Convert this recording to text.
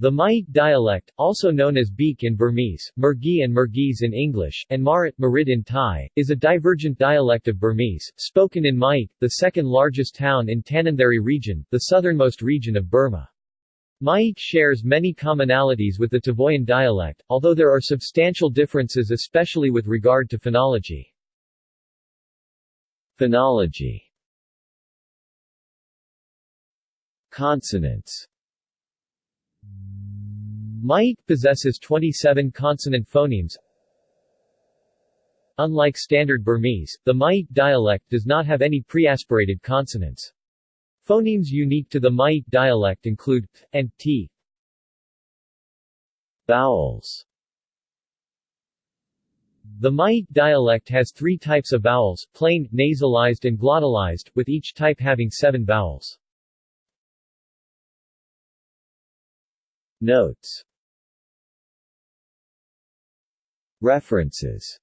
The Myeik dialect, also known as Beek in Burmese, Mergui and Mergese in English, and Marit, Marit in Thai, is a divergent dialect of Burmese, spoken in Myeik, the second largest town in Tanintharyi region, the southernmost region of Burma. Myeik shares many commonalities with the Tavoyan dialect, although there are substantial differences especially with regard to phonology. Phonology Consonants Myeik possesses 27 consonant phonemes. Unlike standard Burmese, the Myeik dialect does not have any preaspirated consonants. Phonemes unique to the Myeik dialect include th and t. Vowels The Myeik dialect has three types of vowels, plain, nasalized and glottalized, with each type having seven vowels. Notes References